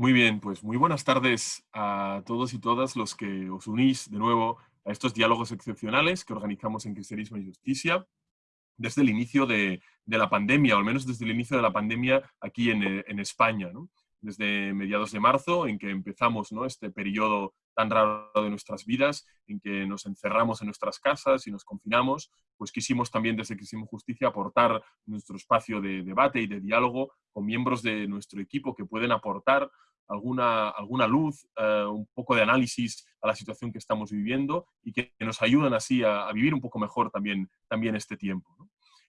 Muy bien, pues muy buenas tardes a todos y todas los que os unís de nuevo a estos diálogos excepcionales que organizamos en Cristianismo y Justicia desde el inicio de, la pandemia, o al menos desde el inicio de la pandemia aquí en, en España. desde mediados de marzo, en que empezamos ¿no? este periodo tan raro de nuestras vidas, en que nos encerramos en nuestras casas y nos confinamos, pues quisimos también desde Quisimos Justicia aportar nuestro espacio de debate y de diálogo con miembros de nuestro equipo que pueden aportar alguna, alguna luz, eh, un poco de análisis a la situación que estamos viviendo y que nos ayudan así a, vivir un poco mejor también, también este tiempo.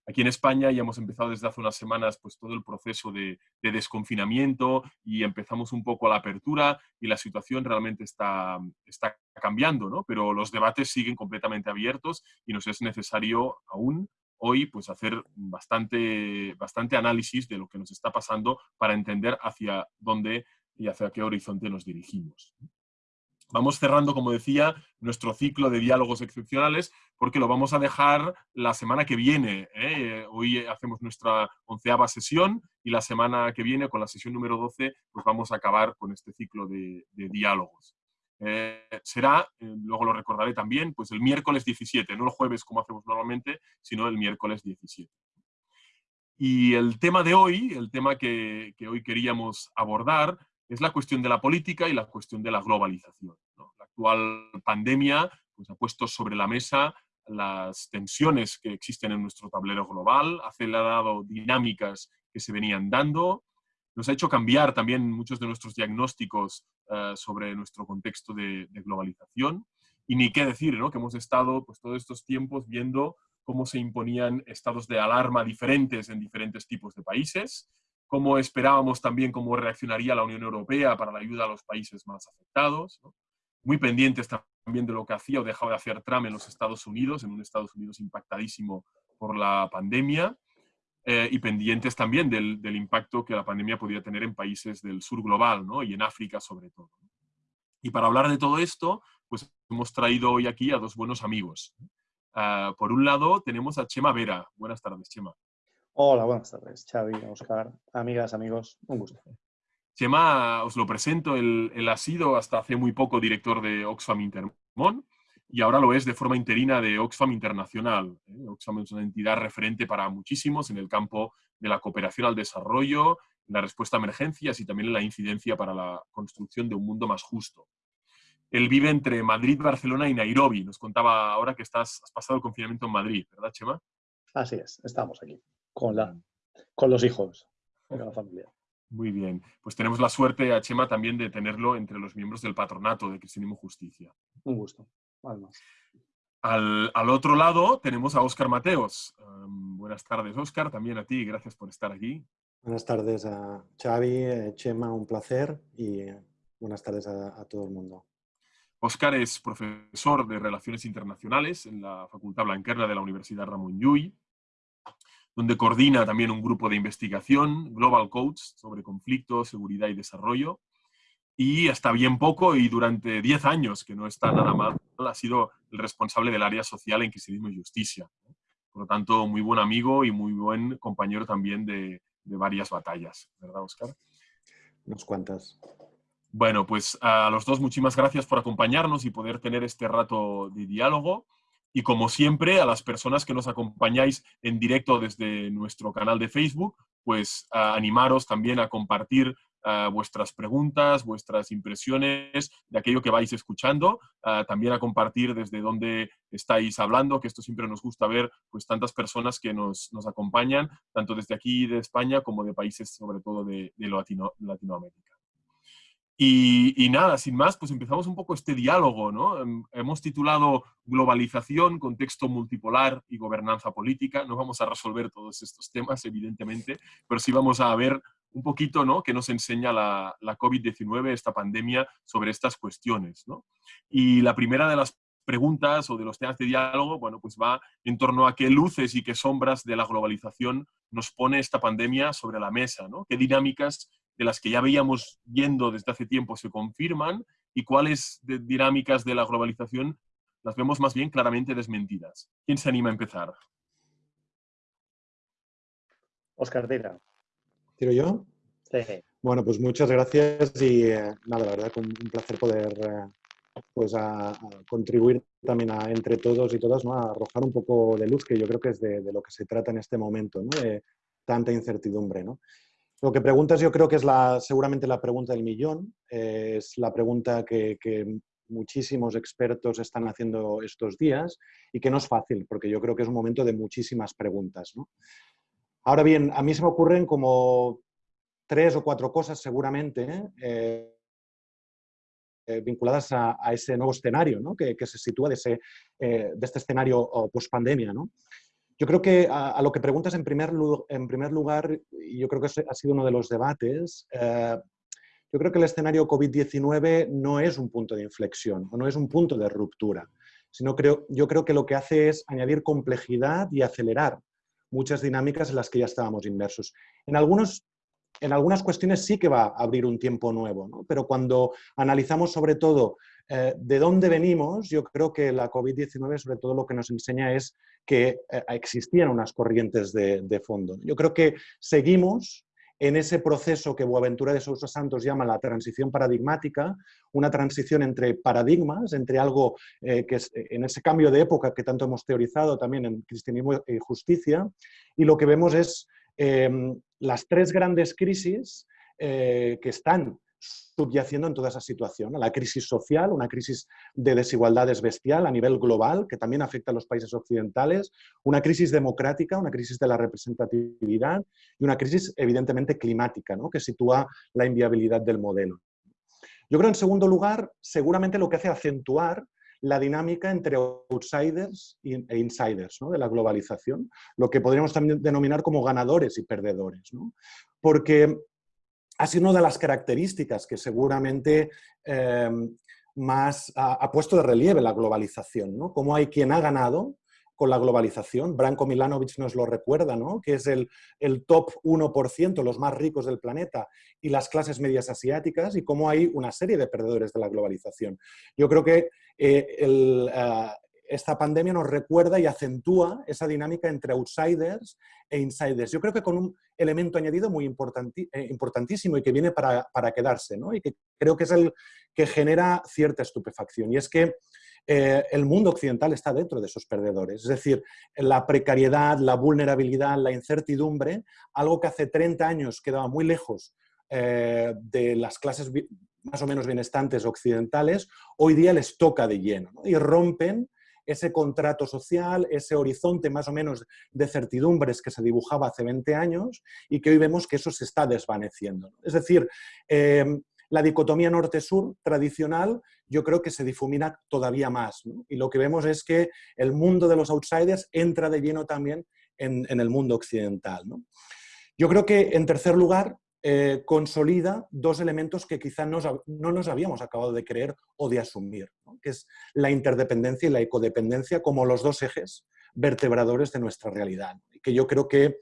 Aquí en España ya hemos empezado desde hace unas semanas pues, todo el proceso de, desconfinamiento y empezamos un poco la apertura y la situación realmente está, está cambiando, ¿no? pero los debates siguen completamente abiertos y nos es necesario aún hoy pues, hacer bastante, bastante análisis de lo que nos está pasando para entender hacia dónde y hacia qué horizonte nos dirigimos. Vamos cerrando, como decía, nuestro ciclo de diálogos excepcionales porque lo vamos a dejar la semana que viene. ¿eh? Hoy hacemos nuestra onceava sesión y la semana que viene, con la sesión número 12, pues vamos a acabar con este ciclo de, diálogos. Eh, será, eh, luego lo recordaré también, pues el miércoles 17, no el jueves como hacemos normalmente, sino el miércoles 17. Y el tema de hoy, el tema que, que hoy queríamos abordar, es la cuestión de la política y la cuestión de la globalización. La actual pandemia pues, ha puesto sobre la mesa las tensiones que existen en nuestro tablero global, ha acelerado dinámicas que se venían dando, nos ha hecho cambiar también muchos de nuestros diagnósticos eh, sobre nuestro contexto de, globalización. Y ni qué decir, ¿no? que hemos estado pues, todos estos tiempos viendo cómo se imponían estados de alarma diferentes en diferentes tipos de países, cómo esperábamos también cómo reaccionaría la Unión Europea para la ayuda a los países más afectados, muy pendientes también de lo que hacía o dejaba de hacer Trump en los Estados Unidos, en un Estados Unidos impactadísimo por la pandemia, eh, y pendientes también del, impacto que la pandemia podía tener en países del sur global ¿no? y en África sobre todo. Y para hablar de todo esto, pues hemos traído hoy aquí a dos buenos amigos. Ah, por un lado tenemos a Chema Vera. Buenas tardes, Chema. Hola, buenas tardes, Xavi, Oscar, amigas, amigos, un gusto. Chema, os lo presento, él, ha sido hasta hace muy poco director de Oxfam Intermon y ahora lo es de forma interina de Oxfam Internacional. ¿eh? Oxfam es una entidad referente para muchísimos en el campo de la cooperación al desarrollo, la respuesta a emergencias y también en la incidencia para la construcción de un mundo más justo. Él vive entre Madrid, Barcelona y Nairobi. Nos contaba ahora que estás, has pasado el confinamiento en Madrid, ¿verdad, Chema? Así es, estamos aquí con, la, con los hijos, con la familia. Muy bien. Pues tenemos la suerte a Chema también de tenerlo entre los miembros del patronato de Cristianismo Justicia. Un gusto, además. Al, al, otro lado tenemos a Óscar Mateos. buenas tardes, Óscar, también a ti, gracias por estar aquí. Buenas tardes a Xavi, eh, Chema, un placer y eh, buenas tardes a, a todo el mundo. Óscar es profesor de Relaciones Internacionales en la Facultad Blanquerna de la Universidad Ramón Llull donde coordina también un grupo de investigación, Global Codes, sobre conflicto, seguridad y desarrollo. Y hasta bien poco, y durante 10 años, que no está nada mal, ha sido el responsable del área social en Cristianismo y Justicia. Por lo tanto, muy buen amigo y muy buen compañero también de, de varias batallas. ¿Verdad, Oscar? Unas cuantas. Bueno, pues a los dos muchísimas gracias por acompañarnos y poder tener este rato de diálogo. Y como siempre, a las personas que nos acompañáis en directo desde nuestro canal de Facebook, pues animaros también a compartir vuestras preguntas, vuestras impresiones de aquello que vais escuchando, también a compartir desde dónde estáis hablando, que esto siempre nos gusta ver pues tantas personas que nos, acompañan, tanto desde aquí de España como de países sobre todo de, Latinoamérica. Y, nada, sin más, pues empezamos un poco este diálogo, ¿no? Em, hemos titulado Globalización, contexto multipolar y gobernanza política. No vamos a resolver todos estos temas, evidentemente, pero sí vamos a ver un poquito, ¿no?, que nos enseña la, la COVID-19, esta pandemia, sobre estas cuestiones, ¿no? Y la primera de las preguntas o de los temas de diálogo, bueno, pues va en torno a qué luces y qué sombras de la globalización nos pone esta pandemia sobre la mesa, ¿no? ¿Qué dinámicas de las que ya veíamos yendo desde hace tiempo se confirman y cuáles dinámicas de la globalización las vemos más bien claramente desmentidas. ¿Quién se anima a empezar? Oscar Tira. ¿Tiro yo? Sí. Bueno, pues muchas gracias y nada, la verdad, un, un placer poder pues a, contribuir también a, entre todos y todas ¿no? a arrojar un poco de luz, que yo creo que es de, lo que se trata en este momento, ¿no? de tanta incertidumbre. ¿no? Lo que preguntas yo creo que es la, seguramente la pregunta del millón, eh, es la pregunta que, muchísimos expertos están haciendo estos días y que no es fácil, porque yo creo que es un momento de muchísimas preguntas. ¿no? Ahora bien, a mí se me ocurren como tres o cuatro cosas seguramente eh, vinculadas a, ese nuevo escenario ¿no? que, se sitúa de, ese, eh, de este escenario post-pandemia. ¿no? Yo creo que a, lo que preguntas en primer, lugar, y yo creo que ha sido uno de los debates, eh, yo creo que el escenario COVID-19 no es un punto de inflexión o no es un punto de ruptura, sino creo, yo creo que lo que hace es añadir complejidad y acelerar muchas dinámicas en las que ya estábamos inmersos. En algunos en algunas cuestiones sí que va a abrir un tiempo nuevo, pero cuando analizamos sobre todo eh, de dónde venimos, yo creo que la COVID-19 sobre todo lo que nos enseña es que eh, existían unas corrientes de, fondo. Yo creo que seguimos en ese proceso que Boaventura de Sousa Santos llama la transición paradigmática, una transición entre paradigmas, entre algo eh, que es en ese cambio de época que tanto hemos teorizado también en Cristianismo y Justicia, y lo que vemos es las tres grandes crisis que están subyaciendo en toda esa situación. La crisis social, una crisis de desigualdades bestial a nivel global, que también afecta a los países occidentales, una crisis democrática, una crisis de la representatividad y una crisis evidentemente climática, ¿no? que sitúa la inviabilidad del modelo. Yo creo, en segundo lugar, seguramente lo que hace acentuar la dinámica entre outsiders e insiders de la globalización, lo que podríamos también denominar como ganadores y perdedores. Porque ha sido una de las características que seguramente em, más ha, puesto de relieve la globalización, ¿no? Cómo hay quien ha ganado con la globalización. Branko Milanovic nos lo recuerda, ¿no? que es el, el, top 1%, los más ricos del planeta, y las clases medias asiáticas, y cómo hay una serie de perdedores de la globalización. Yo creo que eh, eh, esta pandemia nos recuerda y acentúa esa dinámica entre outsiders e insiders. Yo creo que con un elemento añadido muy eh, importantísimo y que viene para, quedarse, y que creo que es el que genera cierta estupefacción. Y es que eh, el mundo occidental está dentro de esos perdedores. Es decir, la precariedad, la vulnerabilidad, la incertidumbre, algo que hace 30 años quedaba muy lejos eh, de las clases más o menos benestantes occidentales, hoy día les toca de lleno y rompen ese contrato social, ese horizonte más o menos de certidumbres que se dibujaba hace 20 años y que hoy vemos que eso se está desvaneciendo. Es decir, eh, la dicotomía norte-sur tradicional yo creo que se difumina todavía más. Y lo que vemos es que el mundo de los outsiders entra de lleno también en, el mundo occidental. Yo creo que, en tercer lugar, eh, consolida dos elementos que quizá no, nos habíamos acabado de creer o de asumir, que es la interdependencia y la ecodependencia como los dos ejes vertebradores de nuestra realidad. Que yo creo que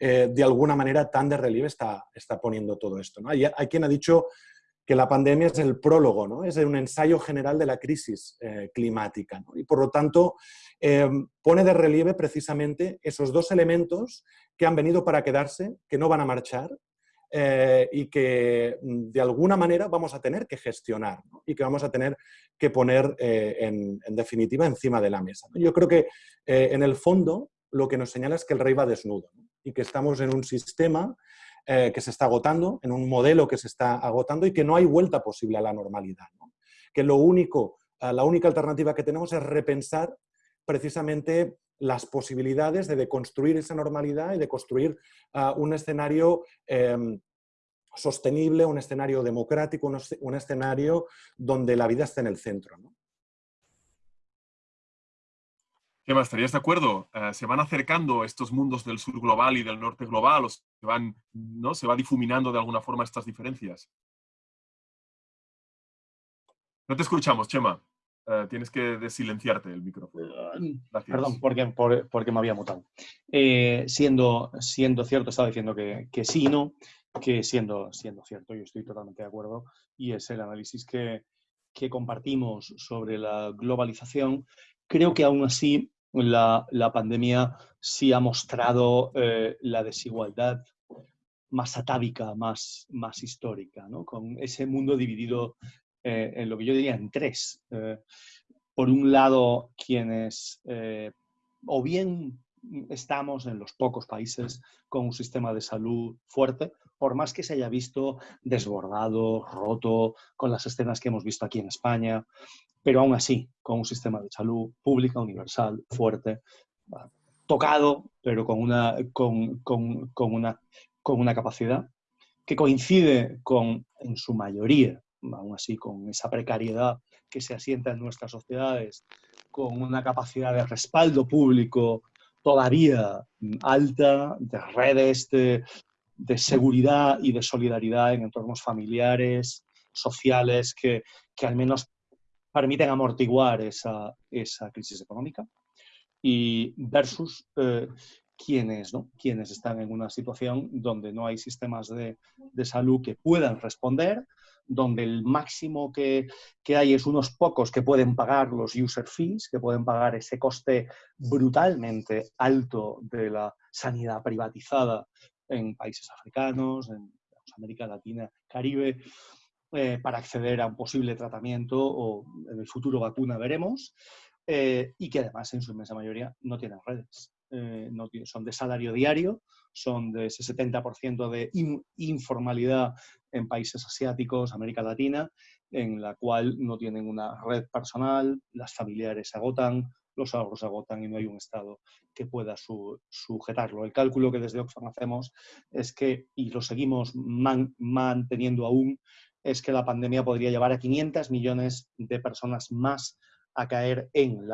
eh, de alguna manera tan de relieve está, está poniendo todo esto. Hay, hay, quien ha dicho que la pandemia es el prólogo, ¿no? es un ensayo general de la crisis eh, climática. Y por lo tanto, pone de relieve precisamente esos dos elementos que han venido para quedarse, que no van a marchar eh, y que mm, de alguna manera vamos a tener que gestionar y que vamos a tener que poner en, en, definitiva encima de la mesa. Yo creo que en el fondo lo que nos señala es que el rey va desnudo y que estamos en un sistema eh, que se está agotando, en un modelo que se está agotando y que no hay vuelta posible a la normalidad. Que lo único, eh, la única alternativa que tenemos es repensar precisamente las posibilidades de deconstruir esa normalidad y de construir eh, un escenario em, sostenible, un escenario democrático, un, escenario donde la vida esté en el centro. ¿Qué más? ¿Estarías de acuerdo? Eh, ¿Se van acercando estos mundos del sur global y del norte global se, van, ¿no? se va difuminando de alguna forma estas diferencias? No te escuchamos, Chema. Eh, tienes que desilenciarte el micrófono. Eh, perdón, porque, porque me había mutado. siendo, siendo cierto, estaba diciendo que, que, sí, no, que siendo, siendo cierto, yo estoy totalmente de acuerdo, y es el análisis que, que compartimos sobre la globalización, creo que aún así la, pandemia sí ha mostrado eh, la desigualdad más atávica, más, más histórica, ¿no? con ese mundo dividido eh, en lo que yo diría en tres. Eh, por un lado, quienes o bien estamos en los pocos países con un sistema de salud fuerte, por más que se haya visto desbordado, roto, con las escenas que hemos visto aquí en España, pero aún así, con un sistema de salud pública, universal, fuerte, tocado, pero con una, con, una, con una capacidad que coincide con, en su mayoría, aún así, con esa precariedad que se asienta en nuestras sociedades, con una capacidad de respaldo público todavía alta, de redes de, seguridad y de solidaridad en entornos familiares, sociales, que, que al menos permiten amortiguar esa, esa crisis económica. Y versus eh, quienes, ¿no? quienes están en una situación donde no hay sistemas de, de salud que puedan responder, donde el máximo que, que, hay es unos pocos que pueden pagar los user fees, que pueden pagar ese coste brutalmente alto de la sanidad privatizada en países africanos, en América Latina, Caribe, eh, para acceder a un posible tratamiento o en el futuro vacuna veremos, eh, y que además en su inmensa mayoría no tienen redes. Eh, son de salario diario, son de ese 70% de informalidad en países asiáticos, América Latina, en la cual no tienen una red personal, las familiares se agotan, los ahorros se agotan y no hay un Estado que pueda sujetarlo. El cálculo que desde Oxfam hacemos es que, y lo seguimos manteniendo aún, es que la pandemia podría llevar a 500 millones de personas más a caer en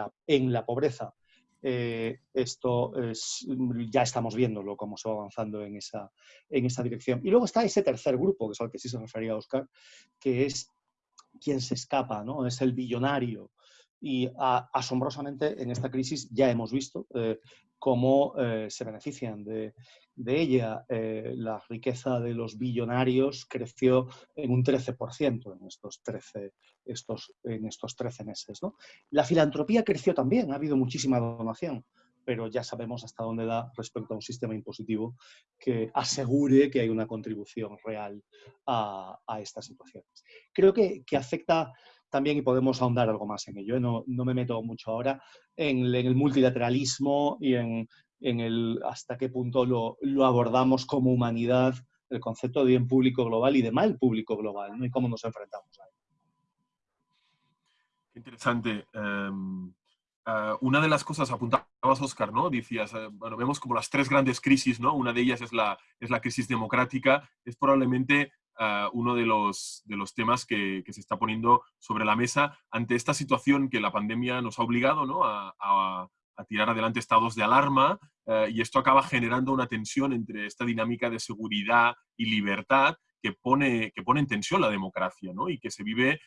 la pobreza. Eh, esto es, ya estamos viéndolo, cómo se va avanzando en esa, en esa dirección. Y luego está ese tercer grupo, que es al que sí se refería Oscar, que es quien se escapa, ¿no? Es el billonario. Y asombrosamente en esta crisis ya hemos visto eh, cómo eh, se benefician de, ella. Eh, la riqueza de los billonarios creció en un 13% en estos 13, estos, en estos 13 meses. La filantropía creció también, ha habido muchísima donación, pero ya sabemos hasta dónde da respecto a un sistema impositivo que asegure que hay una contribución real a, a estas situaciones. Creo que afecta también, y podemos ahondar algo más en ello, ¿eh? no, no, me meto mucho ahora, en, el multilateralismo y en en el hasta qué punto lo, lo, abordamos como humanidad, el concepto de bien público global y de mal público global, ¿no? y cómo nos enfrentamos a él. Interesante. Um, uh, una de las cosas apuntabas, Oscar, ¿no? Decías, uh, bueno, vemos como las tres grandes crisis, ¿no? Una de ellas es la, es la crisis democrática, es probablemente Uh, uno de los, de los temas que, se está poniendo sobre la mesa ante esta situación que la pandemia nos ha obligado ¿no? a, a, a tirar adelante estados de alarma eh, y esto acaba generando una tensión entre esta dinámica de seguridad y libertad que pone, que pone en tensión la democracia ¿no? y que se vive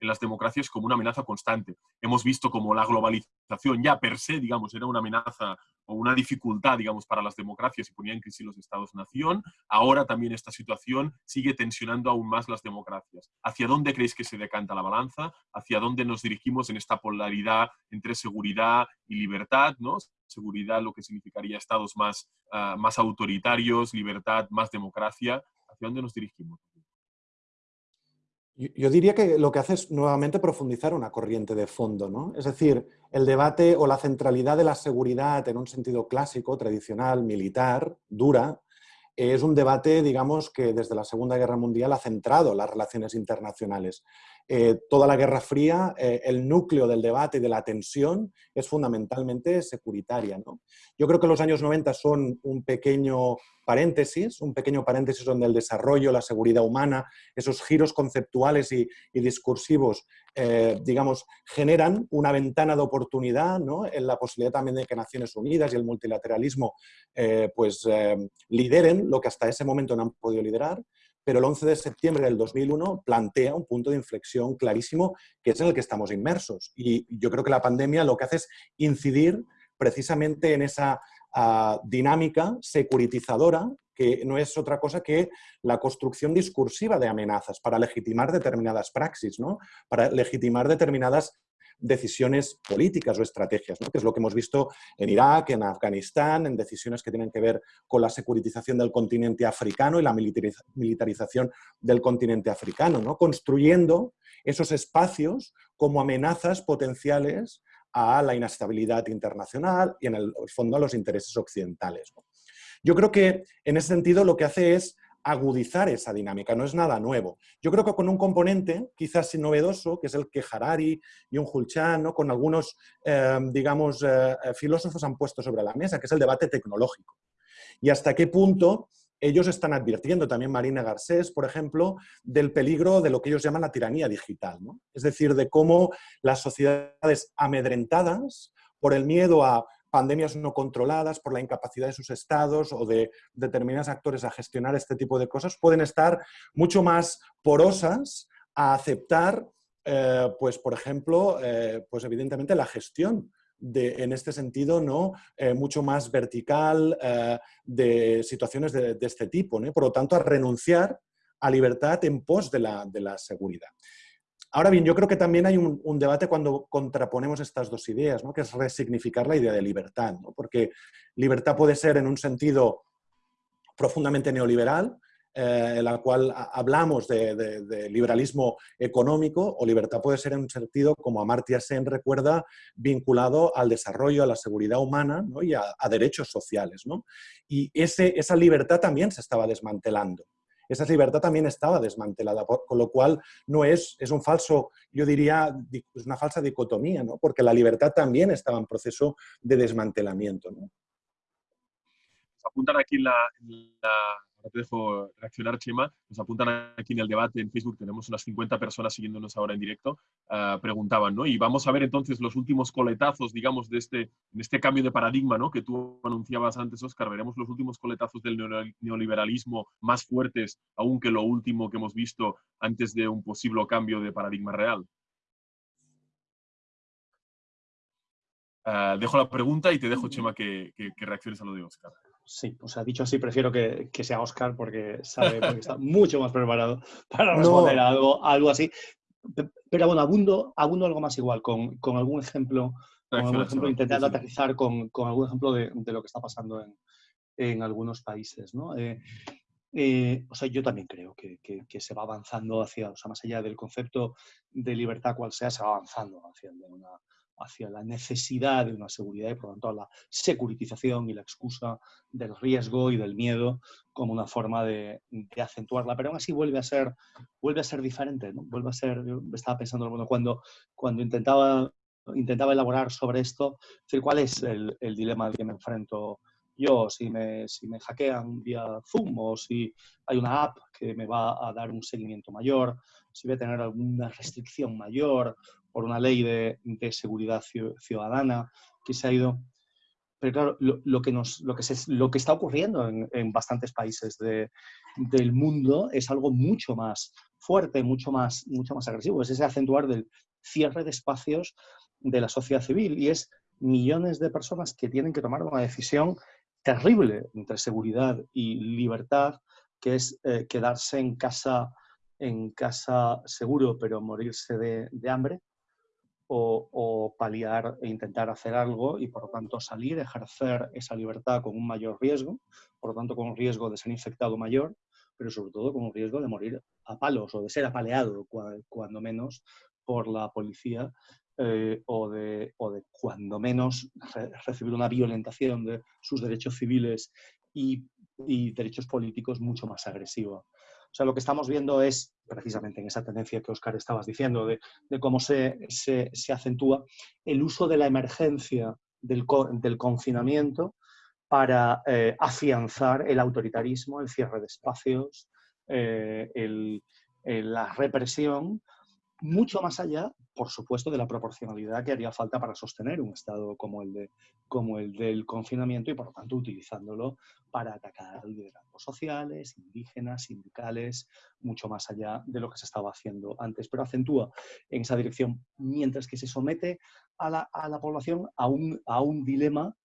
en las democracias como una amenaza constante. Hemos visto como la globalización ya per se, digamos, era una amenaza o una dificultad, digamos, para las democracias y ponía en crisis los estados-nación. Ahora también esta situación sigue tensionando aún más las democracias. ¿Hacia dónde creéis que se decanta la balanza? ¿Hacia dónde nos dirigimos en esta polaridad entre seguridad y libertad? ¿no? Seguridad, lo que significaría estados más, uh, más autoritarios, libertad, más democracia. ¿Hacia dónde nos dirigimos? Yo diría que lo que hace es nuevamente profundizar una corriente de fondo, ¿no? Es decir, el debate o la centralidad de la seguridad en un sentido clásico, tradicional, militar, dura, es un debate, digamos, que desde la Segunda Guerra Mundial ha centrado las relaciones internacionales. Eh, toda la Guerra Fría, eh, el núcleo del debate y de la tensión es fundamentalmente securitaria. ¿no? Yo creo que los años 90 son un pequeño paréntesis, un pequeño paréntesis donde el desarrollo, la seguridad humana, esos giros conceptuales y, discursivos, eh, digamos, generan una ventana de oportunidad ¿no? en la posibilidad también de que Naciones Unidas y el multilateralismo pues, lideren lo que hasta ese momento no han podido liderar pero el 11 de septiembre del 2001 plantea un punto de inflexión clarísimo que es en el que estamos inmersos. Y yo creo que la pandemia lo que hace es incidir precisamente en esa ah, dinámica securitizadora que no es otra cosa que la construcción discursiva de amenazas para legitimar determinadas praxis, ¿no? para legitimar determinadas decisiones políticas o estrategias, ¿no? que es lo que hemos visto en Irak, en Afganistán, en decisiones que tienen que ver con la securitización del continente africano y la militarización del continente africano, ¿no? construyendo esos espacios como amenazas potenciales a la inestabilidad internacional y en el fondo a los intereses occidentales. Yo creo que en ese sentido lo que hace es agudizar esa dinámica, no es nada nuevo. Yo creo que con un componente quizás novedoso, que es el que Harari y un Hulchan, con algunos, eh, digamos, eh, filósofos han puesto sobre la mesa, que es el debate tecnológico. Y hasta qué punto ellos están advirtiendo, también Marina Garcés, por ejemplo, del peligro de lo que ellos llaman la tiranía digital. Es decir, de cómo las sociedades amedrentadas por el miedo a pandemias no controladas, por la incapacidad de sus estados o de determinados actores a gestionar este tipo de cosas, pueden estar mucho más porosas a aceptar, eh, pues, por ejemplo, eh, pues evidentemente la gestión de, en este sentido, ¿no? Eh, mucho más vertical de situaciones de, este tipo. Por lo tanto, a renunciar a libertad en pos de la, de la seguridad. Ahora bien, yo creo que también hay un, debate cuando contraponemos estas dos ideas, ¿no? que es resignificar la idea de libertad, porque libertad puede ser en un sentido profundamente neoliberal, eh, en la cual hablamos de, liberalismo económico, o libertad puede ser en un sentido, como Amartya Sen recuerda, vinculado al desarrollo, a la seguridad humana y a, derechos sociales. Y ese, esa libertad también se estaba desmantelando esa libertad también estaba desmantelada, con lo cual no es, es un falso, yo diría, es una falsa dicotomía, ¿no? porque la libertad también estaba en proceso de desmantelamiento. aquí la te dejo reaccionar, Chema, nos apuntan aquí en el debate en Facebook, tenemos unas 50 personas siguiéndonos ahora en directo, ah, preguntaban, ¿no? Y vamos a ver entonces los últimos coletazos, digamos, de este, en este cambio de paradigma, ¿no? Que tú anunciabas antes, Oscar, veremos los últimos coletazos del neoliberalismo más fuertes aún que lo último que hemos visto antes de un posible cambio de paradigma real. Ah, dejo la pregunta y te dejo, Chema, que, que reacciones a lo de Oscar. Sí, o sea, dicho así, prefiero que, sea Oscar porque sabe que está mucho más preparado para responder algo, algo así. Pero bueno, abundo, abundo algo más igual, con, algún ejemplo, con algún ejemplo intentando aterrizar con, algún ejemplo de, lo que está pasando en, algunos países. ¿no? Eh, eh, o sea, yo también creo que, se va avanzando hacia, o sea, más allá del concepto de libertad cual sea, se va avanzando hacia una, hacia la necesidad de una seguridad y por lo tanto la securitización y la excusa del riesgo y del miedo como una forma de, acentuarla. Pero aún así vuelve a ser, vuelve a ser diferente, ¿no? Vuelve a ser, estaba pensando, bueno, cuando, cuando intentaba, intentaba elaborar sobre esto, decir, ¿cuál es el, el dilema al que me enfrento yo, si me, si me hackean vía Zoom o si hay una app que me va a dar un seguimiento mayor, si voy a tener alguna restricción mayor por una ley de, seguridad ciudadana que se ha ido. Pero claro, lo, que, nos, lo, que, lo que está ocurriendo en, bastantes países del mundo es algo mucho más fuerte, mucho más, mucho más agresivo. Es ese acentuar del cierre de espacios de la sociedad civil y es millones de personas que tienen que tomar una decisión terrible entre seguridad y libertad, que es eh, quedarse en casa, en casa seguro, pero morirse de hambre, o, paliar e intentar hacer algo y por lo tanto salir, ejercer esa libertad con un mayor riesgo, por lo tanto con un riesgo de ser infectado mayor, pero sobre todo con un riesgo de morir a palos o de ser apaleado cuando menos por la policía eh, o, de, o, cuando menos recibir una violentación de sus derechos civiles y, y derechos políticos mucho más agresiva. O sea, lo que estamos viendo es, precisamente en esa tendencia que Oscar estabas diciendo, de, cómo se, acentúa el uso de la emergencia del, confinamiento para eh, afianzar el autoritarismo, el cierre de espacios, eh, la represión, mucho más allá por supuesto, de la proporcionalidad que haría falta para sostener un Estado como el, de, como el del confinamiento y, por lo tanto, utilizándolo para atacar liderazgos sociales, indígenas, sindicales, mucho más allá de lo que se estaba haciendo antes. Pero acentúa en esa dirección, mientras que se somete a la, población a un, a un dilema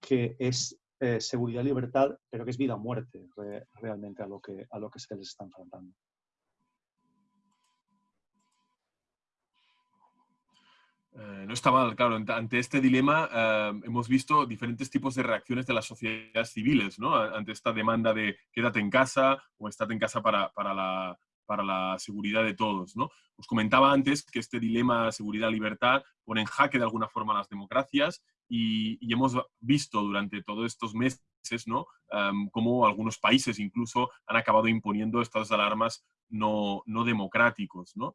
que es eh, seguridad libertad, pero que es vida o muerte realmente a lo, que, a lo que se les está enfrentando. Eh, no está mal, claro. Ante este dilema eh, hemos visto diferentes tipos de reacciones de las sociedades civiles, ¿no? Ante esta demanda de quédate en casa o estate en casa para, para, la, para la seguridad de todos, ¿no? Os comentaba antes que este dilema seguridad-libertad pone en jaque de alguna forma las democracias y, hemos visto durante todos estos meses, ¿no? Um, cómo algunos países incluso han acabado imponiendo estados de alarmas no, no democráticos, ¿no?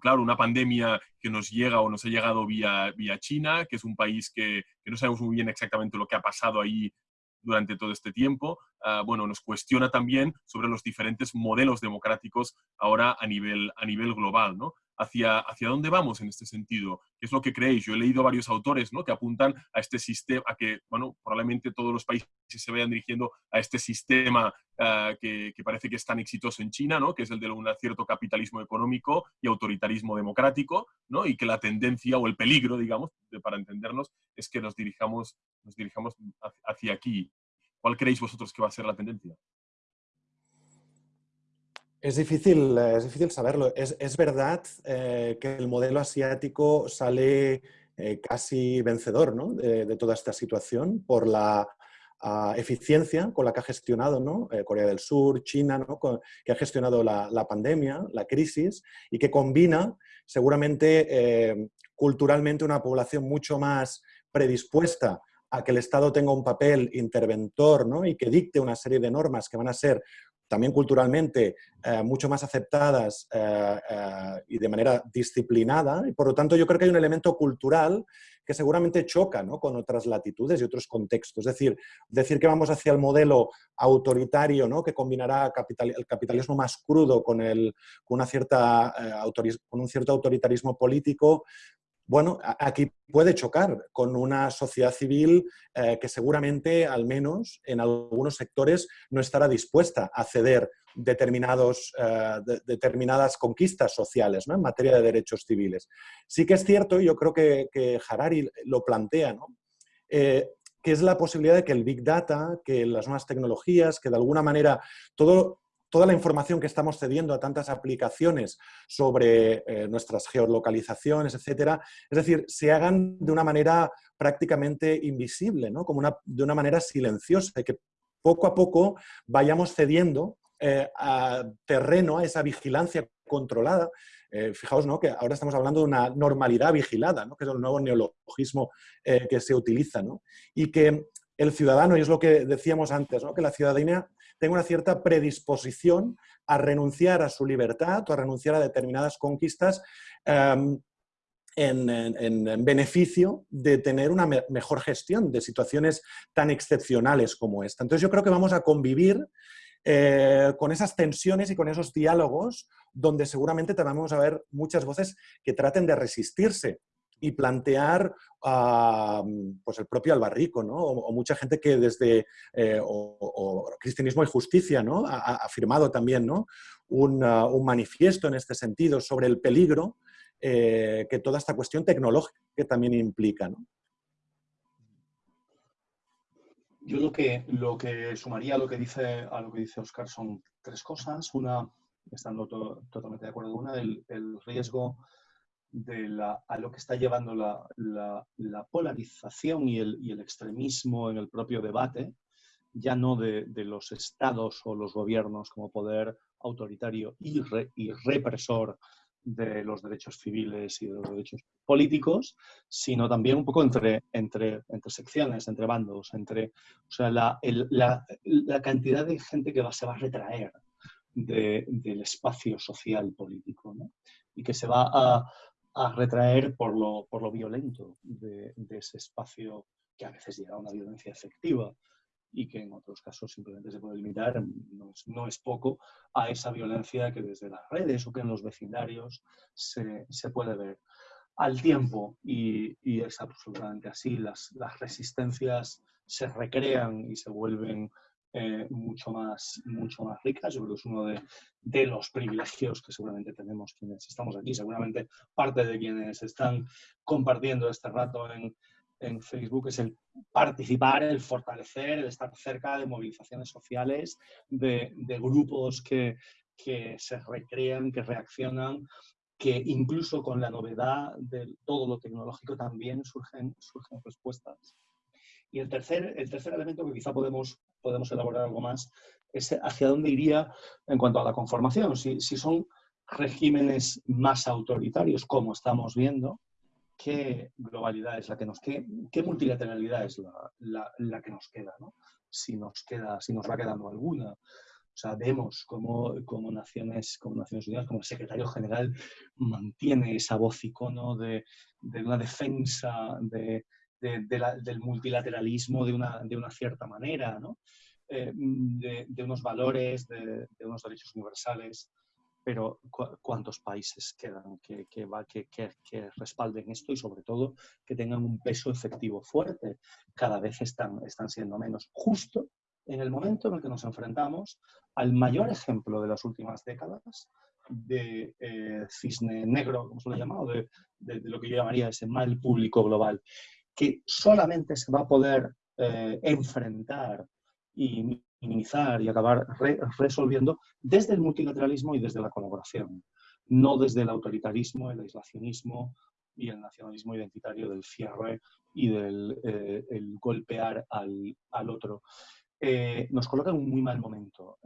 Claro, una pandemia que nos llega o nos ha llegado vía, China, que es un país que, que, no sabemos muy bien exactamente lo que ha pasado ahí durante todo este tiempo, ah, bueno, nos cuestiona también sobre los diferentes modelos democráticos ahora a nivel, a nivel global, ¿no? Hacia, hacia dónde vamos en este sentido. ¿Qué es lo que creéis? Yo he leído varios autores ¿no? que apuntan a este sistema, a que bueno, probablemente todos los países se vayan dirigiendo a este sistema ah, que, parece que es tan exitoso en China, ¿no? que es el de un cierto capitalismo económico y autoritarismo democrático, ¿no? y que la tendencia o el peligro, digamos, para entendernos, es que nos dirijamos, nos dirijamos hacia aquí. ¿Cuál creéis vosotros que va a ser la tendencia? Es difícil, es difícil saberlo. Es, verdad eh, que el modelo asiático sale eh, casi vencedor de, toda esta situación por la ah, eficiencia con la que ha gestionado ¿no? Eh, Corea del Sur, China, que ha gestionado la, la, pandemia, la crisis, y que combina seguramente culturalmente una población mucho más predispuesta a que el Estado tenga un papel interventor ¿no? y que dicte una serie de normas que van a ser también culturalmente eh, mucho más aceptadas eh, eh, y de manera disciplinada. Y por lo tanto, yo creo que hay un elemento cultural que seguramente choca con otras latitudes y otros contextos. Es decir, decir que vamos hacia el modelo autoritario ¿no? que combinará el capitalismo más crudo con, el, con, una cierta, con un cierto autoritarismo político, bueno, aquí puede chocar con una sociedad civil eh, que seguramente, al menos en algunos sectores, no estará dispuesta a ceder determinados, eh, determinadas conquistas sociales en materia de derechos civiles. Sí que es cierto, y yo creo que, Harari lo plantea, eh, que es la posibilidad de que el Big Data, que las nuevas tecnologías, que de alguna manera todo toda la información que estamos cediendo a tantas aplicaciones sobre eh, nuestras geolocalizaciones, etcétera, es decir, se hagan de una manera prácticamente invisible, ¿no? Como una, de una manera silenciosa, que poco a poco vayamos cediendo eh, a terreno, a esa vigilancia controlada. Eh, fijaos ¿no? que ahora estamos hablando de una normalidad vigilada, ¿no? que es el nuevo neologismo que se utiliza, ¿no? y que el ciudadano, y es lo que decíamos antes, que la ciudadanía tenga una cierta predisposición a renunciar a su libertad o a renunciar a determinadas conquistas em, en, beneficio de tener una mejor gestión de situaciones tan excepcionales como esta. Entonces yo creo que vamos a convivir eh, con esas tensiones y con esos diálogos donde seguramente también vamos a ver muchas voces que traten de resistirse y plantear pues el propio Albarrico, ¿no? o, mucha gente que desde eh, o, Cristianismo y Justicia ¿no? ha, firmado también ¿no? un, un, manifiesto en este sentido sobre el peligro eh, que toda esta cuestión tecnológica también implica. ¿no? Yo lo que, lo que sumaría a lo que, dice, a lo que dice Oscar son tres cosas. Una, estando totalmente de acuerdo, una, el, el riesgo de la, a lo que está llevando la, la, polarización y el, el, extremismo en el propio debate, ya no de, de, los estados o los gobiernos como poder autoritario y, y, represor de los derechos civiles y de los derechos políticos, sino también un poco entre, entre, entre secciones, entre bandos, entre o sea, la, la, la cantidad de gente que va, se va a retraer del espacio social político ¿no? y que se va a, a retraer por lo, por lo violento de, ese espacio que a veces llega a una violencia efectiva y que en otros casos simplemente se puede limitar, no es, poco, a esa violencia que desde las redes o que en los vecindarios se, se puede ver. Al tiempo, y, y es absolutamente así, las, las resistencias se recrean y se vuelven eh, mucho, más, mucho más ricas. Yo creo que es uno de, de, los privilegios que seguramente tenemos quienes estamos aquí. Seguramente parte de quienes están compartiendo este rato en, en Facebook es el participar, el fortalecer, el estar cerca de movilizaciones sociales, de, grupos que, se recrean, que reaccionan, que incluso con la novedad de todo lo tecnológico también surgen, surgen respuestas. Y el tercer, el tercer elemento que quizá podemos, podemos elaborar algo más hacia dónde iría en cuanto a la conformación. Si, si son regímenes más autoritarios, como estamos viendo, qué globalidad es la que nos queda, qué multilateralidad es la, la, que nos queda, ¿no? Si nos queda, si nos va quedando alguna. O sea, vemos cómo, cómo, Naciones, como Naciones Unidas, como el secretario general, mantiene esa voz icono de, de una defensa de, de, del multilateralismo de una, de una cierta manera. Eh, de, unos valores, de, unos derechos universales pero ¿cuántos países quedan que, que, respalden esto y sobre todo que tengan un peso efectivo fuerte? Cada vez están, están siendo menos. Justo en el momento en el que nos enfrentamos al mayor ejemplo de las últimas décadas de eh, cisne negro, como se lo ha llamado, de, de, lo que yo llamaría ese mal público global, que solamente se va a poder eh, enfrentar y minimizar y acabar resolviendo desde el multilateralismo y desde la colaboración, no desde el autoritarismo, el aislacionismo y el nacionalismo identitario del cierre y del eh, el golpear al, al otro. Eh, nos coloca en un muy mal momento.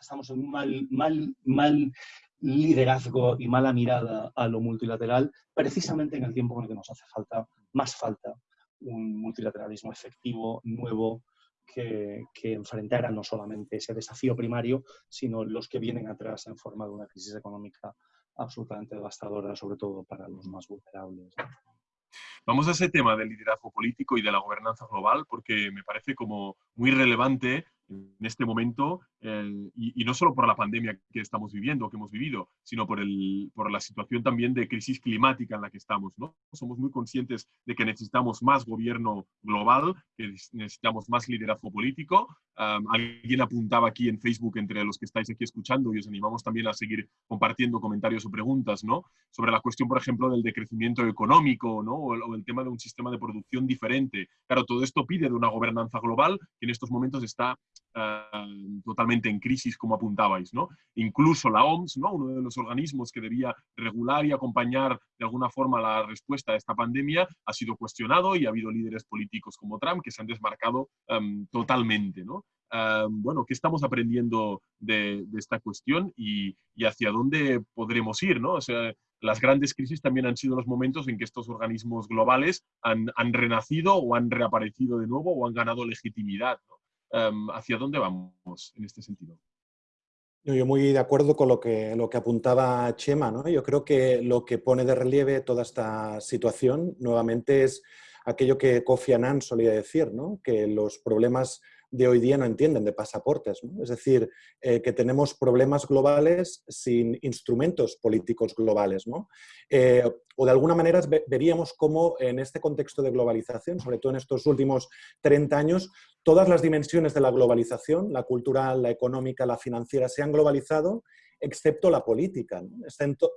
estamos en un mal, mal, mal liderazgo y mala mirada a lo multilateral, precisamente en el tiempo en el que nos hace falta, más falta, un multilateralismo efectivo, nuevo, que, que enfrentara no solamente ese desafío primario, sino los que vienen atrás en forma de una crisis económica absolutamente devastadora, sobre todo para los más vulnerables. Vamos a ese tema del liderazgo político y de la gobernanza global, porque me parece como muy relevante en este momento, y, no solo por la pandemia que estamos viviendo, que hemos vivido, sino por, el, por la situación también de crisis climática en la que estamos. ¿no? Somos muy conscientes de que necesitamos más gobierno global, que necesitamos más liderazgo político. alguien apuntaba aquí en Facebook, entre los que estáis aquí escuchando, y os animamos también a seguir compartiendo comentarios o preguntas, ¿no? sobre la cuestión, por ejemplo, del decrecimiento económico ¿no? o, el, o el tema de un sistema de producción diferente. Claro, todo esto pide de una gobernanza global que en estos momentos está Em, totalmente en crisis, como apuntabais. ¿no? Incluso la OMS, ¿no? uno de los organismos que debía regular y acompañar de alguna forma la respuesta a esta pandemia, ha sido cuestionado y ha habido líderes políticos como Trump que se han desmarcado em, totalmente. ¿no? Em, bueno, ¿qué estamos aprendiendo de, esta cuestión y, hacia dónde podremos ir? ¿no? O sea, las grandes crisis también han sido los momentos en que estos organismos globales han, renacido o han reaparecido de nuevo o han ganado legitimidad. Em, ¿hacia dónde vamos en este sentido? Yo muy de acuerdo con lo que, lo que apuntaba Chema. ¿no? Yo creo que lo que pone de relieve toda esta situación nuevamente es aquello que Kofi Annan solía decir, ¿no? que los problemas de hoy día no entienden de pasaportes. Es decir, eh, que tenemos problemas globales sin instrumentos políticos globales. ¿no? Eh, o de alguna manera veríamos cómo en este contexto de globalización, sobre todo en estos últimos 30 años, todas las dimensiones de la globalización, la cultural, la económica, la financiera, se han globalizado excepto la política,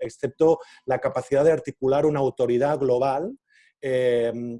excepto, la capacidad de articular una autoridad global eh,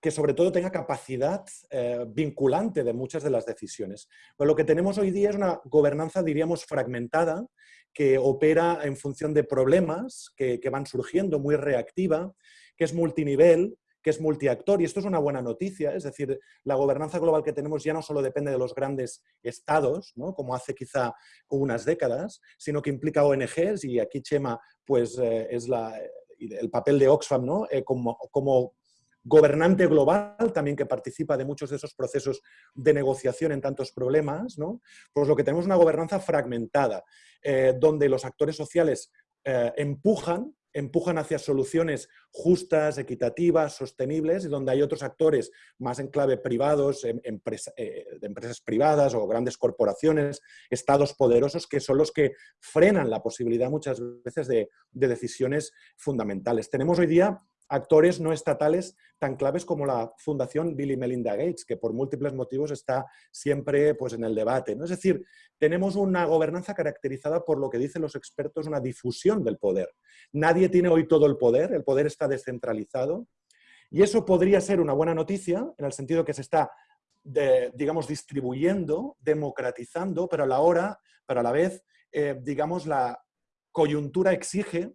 que sobre todo tenga capacidad eh, vinculante de muchas de las decisiones. Pues lo que tenemos hoy día es una gobernanza, diríamos, fragmentada, que opera en función de problemas que, van surgiendo, muy reactiva, que es multinivel, que es multiactor, y esto es una buena noticia, es decir, la gobernanza global que tenemos ya no solo depende de los grandes estados, ¿no? como hace quizá unas décadas, sino que implica ONGs, y aquí Chema pues, eh, es la, el papel de Oxfam ¿no? Eh, como gobernante global también que participa de muchos de esos procesos de negociación en tantos problemas, ¿no? pues lo que tenemos es una gobernanza fragmentada, eh, donde los actores sociales eh, empujan, empujan hacia soluciones justas, equitativas, sostenibles, y donde hay otros actores más en clave privados, em, eh, de empresas privadas o grandes corporaciones, estados poderosos, que son los que frenan la posibilidad muchas veces de, de decisiones fundamentales. Tenemos hoy día actores no estatales tan claves como la Fundación Bill y Melinda Gates, que por múltiples motivos está siempre pues, en el debate. ¿no? Es decir, tenemos una gobernanza caracterizada por lo que dicen los expertos, una difusión del poder. Nadie tiene hoy todo el poder, el poder está descentralizado Y eso podría ser una buena noticia en el sentido que se está, digamos, distribuyendo, democratizando, pero a la hora, pero a la vez, eh, digamos, la coyuntura exige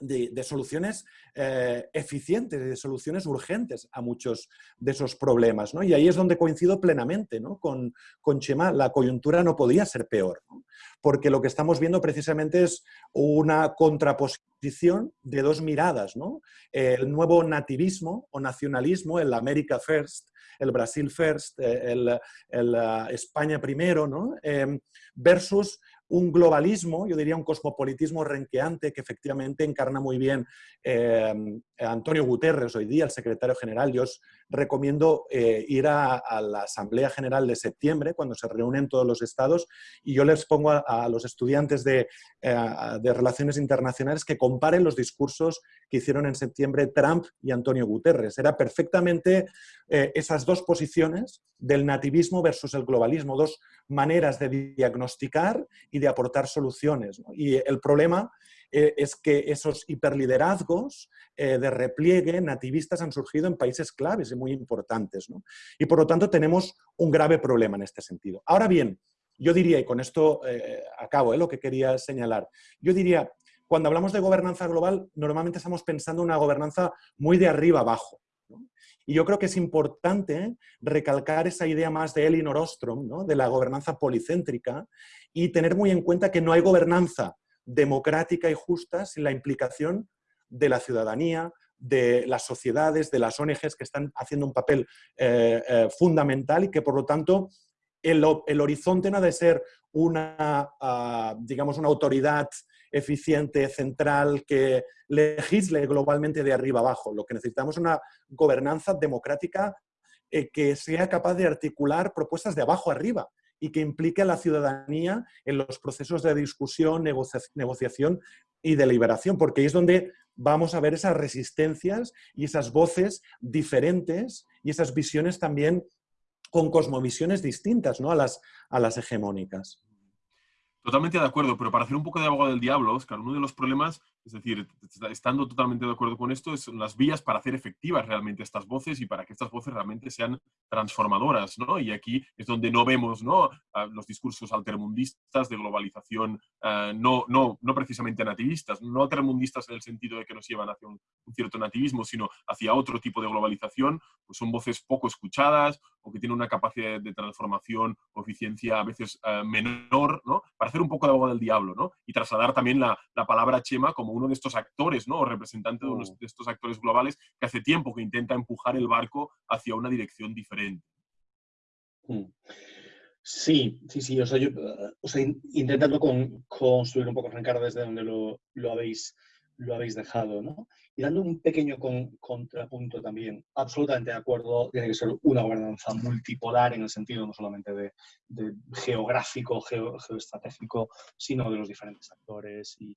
de, soluciones eh, eficientes, de soluciones urgentes a muchos de esos problemas. ¿no? Y ahí es donde coincido plenamente ¿no? con, con Chema, la coyuntura no podía ser peor, porque lo que estamos viendo precisamente es una contraposición de dos miradas. El nuevo nativismo o nacionalismo, el America First, el Brasil First, eh, el, el, eh, España primero, ¿no? versus un globalismo, yo diría un cosmopolitismo renqueante que efectivamente encarna muy bien eh, Antonio Guterres hoy día, el secretario general. Yo os recomiendo eh, ir a, la Asamblea General de septiembre, cuando se reúnen todos los estados, y yo les pongo a, los estudiantes de, eh, de, Relaciones Internacionales que comparen los discursos que hicieron en septiembre Trump y Antonio Guterres. Era perfectamente esas dos posiciones del nativismo versus el globalismo, dos maneras de diagnosticar y de aportar soluciones. Y el problema eh, es que esos hiperliderazgos eh, de repliegue nativistas han surgido en países claves y muy importantes. Y por lo tanto tenemos un grave problema en este sentido. Ahora bien, yo diría, y con esto eh, acabo lo que quería señalar, yo diría, cuando hablamos de gobernanza global, normalmente estamos pensando en una gobernanza muy de arriba abajo. Y yo creo que es importante recalcar esa idea más de Elinor Ostrom, ¿no? de la gobernanza policéntrica, y tener muy en cuenta que no hay gobernanza democrática y justa sin la implicación de la ciudadanía, de las sociedades, de las ONGs que están haciendo un papel eh, eh, fundamental y que por lo tanto el, horizonte no ha de ser una, ah, digamos, una autoridad eficiente, central, que legisle globalmente de arriba abajo. Lo que necesitamos es una gobernanza democrática eh, que sea capaz de articular propuestas de abajo arriba y que implique a la ciudadanía en los procesos de discusión, negociación y deliberación, porque ahí es donde vamos a ver esas resistencias y esas voces diferentes y esas visiones también con cosmovisiones distintas ¿no? a, las, a las hegemónicas. Totalmente de acuerdo, pero para hacer un poco de abogado del diablo, Oscar, uno de los problemas, es decir, estando totalmente de acuerdo con esto, son las vías para hacer efectivas realmente estas voces y para que estas voces realmente sean transformadoras, ¿no? Y aquí es donde no vemos, ¿no? Los discursos altermundistas de globalización, ah, no, no, no precisamente nativistas, no altermundistas en el sentido de que nos llevan hacia un, cierto nativismo, sino hacia otro tipo de globalización, pues son voces poco escuchadas o que tienen una capacidad de transformación o eficiencia a veces ah, menor, ¿no? Para un poco de abogado del diablo, ¿no? Y trasladar también la, palabra Chema como uno de estos actores, ¿no? O representante de, uno mm. de estos actores globales que hace tiempo que intenta empujar el barco hacia una dirección diferente. Mm. Sí, sí, sí. O sea, yo, intentando construir un poco, Ricardo, desde donde lo, lo habéis lo habéis dejado, ¿no? Y dando un pequeño contrapunto también, absolutamente de acuerdo, tiene que ser una gobernanza multipolar en el sentido no solamente de, geográfico, geoestratégico, sino de los diferentes actores y,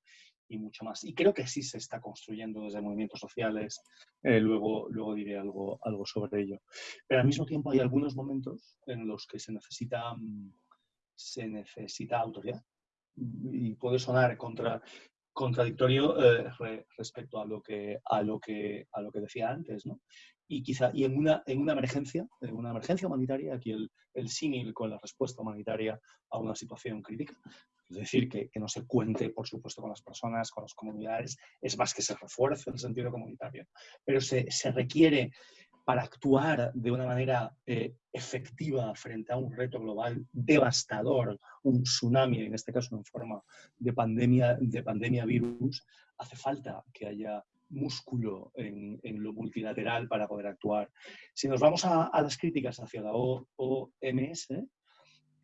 mucho más. Y creo que sí se está construyendo desde movimientos sociales, eh, luego, luego diré algo, algo sobre ello. Pero al mismo tiempo hay algunos momentos en los que se necesita, mm, se necesita autoridad y puede sonar contra, contradictorio eh, respecto a lo, que, a, lo que, a lo que decía antes, ¿no? Y quizá, y en una, en una emergencia, en una emergencia humanitaria, aquí el, el símil con la respuesta humanitaria a una situación crítica, es decir, que, que, no se cuente, por supuesto, con las personas, con las comunidades, es más que se refuerce el sentido comunitario, pero se, se requiere para actuar de una manera eh, efectiva frente a un reto global devastador, un tsunami, en este caso en forma de pandemia, de pandemia virus, hace falta que haya músculo en, lo multilateral para poder actuar. Si nos vamos a, las críticas hacia la OMS,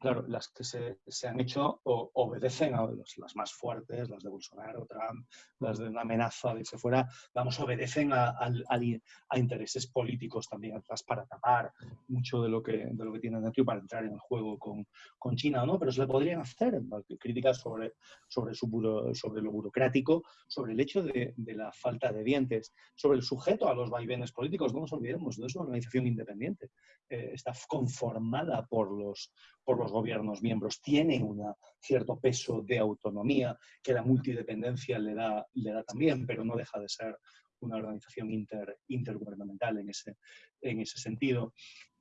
claro, las que se, se han hecho obedecen a las más fuertes, las de Bolsonaro, Trump, las de una amenaza de que fuera, vamos, obedecen a, a, intereses políticos también atrás para tapar mucho de lo que, de lo que tienen y para entrar en el juego con, con China, ¿no? Pero se le podrían hacer críticas sobre, sobre, su sobre lo burocrático, sobre el hecho de, de, la falta de dientes, sobre el sujeto a los vaivenes políticos, no nos olvidemos, no es una organización independiente, eh, está conformada por los, por los gobiernos miembros, tiene un cierto peso de autonomía que la multidependencia le da, le da también, pero no deja de ser una organización inter, intergubernamental en ese sentido.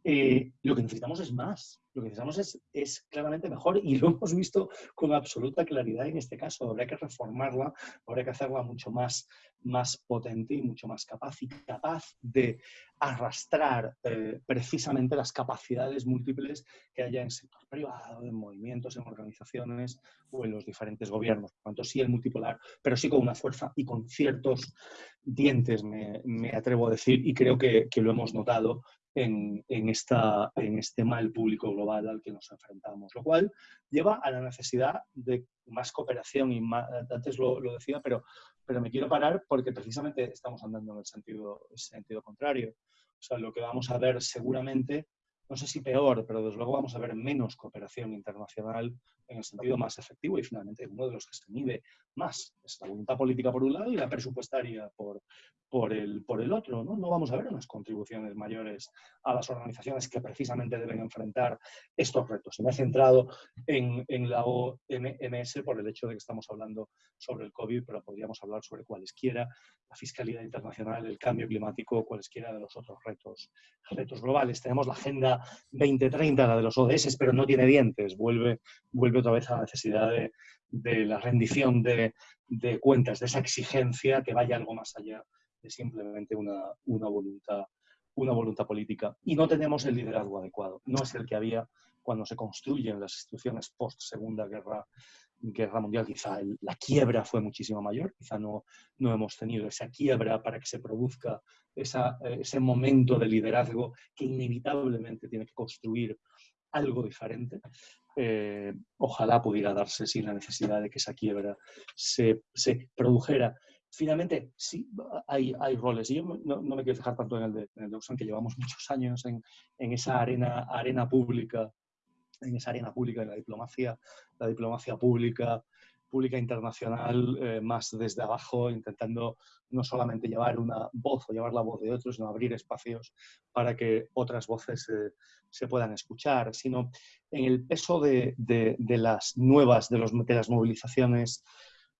Eh, lo que necesitamos es más, lo que necesitamos es, es, claramente mejor y lo hemos visto con absoluta claridad en este caso. Habría que reformarla, habría que hacerla mucho más, más potente y mucho más capaz y capaz de arrastrar eh, precisamente las capacidades múltiples que haya en sector privado, en movimientos, en organizaciones o en los diferentes gobiernos. Por tanto, sí el multipolar, pero sí con una fuerza y con ciertos dientes, me, me atrevo a decir, y creo que, que lo hemos notado en, esta, en este mal público global al que nos enfrentamos, lo cual lleva a la necesidad de más cooperación y antes lo, lo, decía, pero, pero me quiero parar porque precisamente estamos andando en el sentido, el sentido contrario. O sea, lo que vamos a ver seguramente no sé si peor, pero desde luego vamos a ver menos cooperación internacional en el sentido más efectivo y finalmente uno de los que se mide más es la voluntad política por un lado y la presupuestaria por, por, el, por el otro. ¿no? no vamos a ver unas contribuciones mayores a las organizaciones que precisamente deben enfrentar estos retos. me he centrado en, en la OMS por el hecho de que estamos hablando sobre el COVID, pero podríamos hablar sobre cualesquiera, la fiscalidad internacional, el cambio climático, cualesquiera de los otros retos, retos globales. Tenemos la Agenda 2030, la de los ODS, pero no tiene dientes. Vuelve, vuelve otra vez a la necesidad de, de la rendición de, de, cuentas, de esa exigencia que vaya algo más allá de simplemente una, una, voluntad, una voluntad política. Y no tenemos el liderazgo adecuado. No es el que había cuando se construyen las instituciones post-segunda guerra, guerra mundial. Quizá la quiebra fue muchísimo mayor, quizá no, no hemos tenido esa quiebra para que se produzca esa, ese momento de liderazgo que inevitablemente tiene que construir algo diferente. Eh, ojalá pudiera darse sin la necesidad de que esa quiebra se, se produjera. Finalmente, sí, hay, hay roles. Y yo no, no, me quiero fijar tanto en el de, en el que llevamos muchos años en, en, esa arena, arena pública, en esa arena pública de la diplomacia, la diplomacia pública, pública internacional eh, más desde abajo, intentando no solamente llevar una voz o llevar la voz de otros, sino abrir espacios para que otras voces eh, se puedan escuchar, sino en el peso de, de, las nuevas, de, los, de las movilizaciones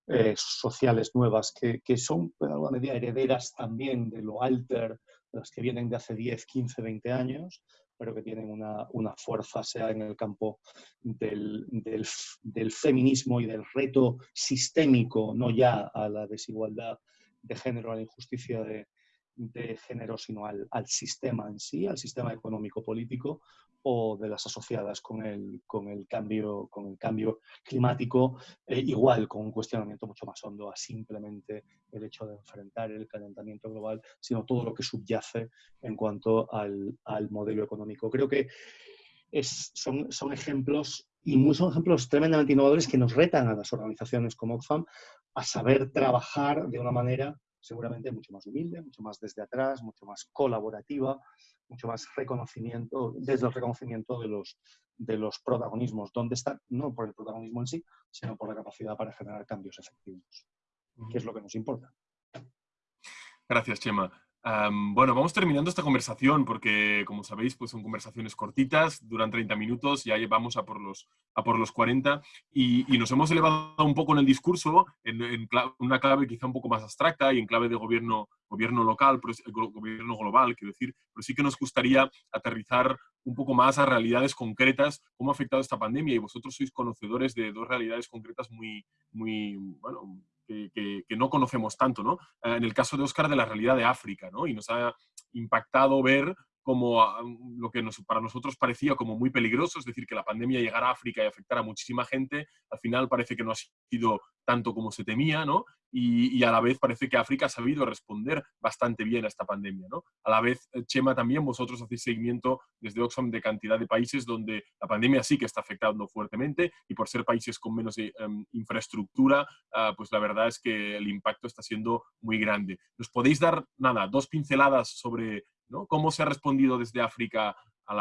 eh, sociales nuevas, que, que, son en alguna medida herederas también de lo alter, las que vienen de hace 10, 15, 20 años, pero que tienen una, una fuerza, sea en el campo del, del, del, feminismo y del reto sistémico, no ya a la desigualdad de género, a la injusticia de, de género, sino al, al, sistema en sí, al sistema económico-político o de las asociadas con el, con el, cambio, con el cambio climático, eh, igual con un cuestionamiento mucho más hondo a simplemente el hecho de enfrentar el calentamiento global, sino todo lo que subyace en cuanto al, al modelo económico. Creo que es, son, son ejemplos y son ejemplos tremendamente innovadores que nos retan a las organizaciones como Oxfam a saber trabajar de una manera seguramente mucho más humilde, mucho más desde atrás, mucho más colaborativa, mucho más reconocimiento, desde el reconocimiento de los, de los protagonismos, ¿Dónde están, no por el protagonismo en sí, sino por la capacidad para generar cambios efectivos, que es lo que nos importa. Gracias, Chema. Um, bueno, vamos terminando esta conversación porque, como sabéis, pues son conversaciones cortitas, duran 30 minutos, ya llevamos a por los, a por los 40 y, y nos hemos elevado un poco en el discurso, en, en una clave quizá un poco más abstracta y en clave de gobierno, gobierno local, pero, gobierno global, quiero decir, pero sí que nos gustaría aterrizar un poco más a realidades concretas, cómo ha afectado esta pandemia y vosotros sois conocedores de dos realidades concretas muy, muy bueno, que, que, que, no conocemos tanto, ¿no? Eh, en el caso de Oscar, de la realidad de África, ¿no? Y nos ha impactado ver como lo que nos, para nosotros parecía como muy peligroso, es decir, que la pandemia llegara a África y afectara a muchísima gente, al final parece que no ha sido tanto como se temía, ¿no? Y, y, a la vez parece que África ha sabido responder bastante bien a esta pandemia, ¿no? A la vez, eh, Chema, también vosotros hacéis seguimiento desde Oxfam de cantidad de países donde la pandemia sí que está afectando fuertemente y por ser países con menos um, infraestructura, uh, pues la verdad es que el impacto está siendo muy grande. ¿Nos podéis dar, nada, dos pinceladas sobre ¿Cómo se ha respondido desde África a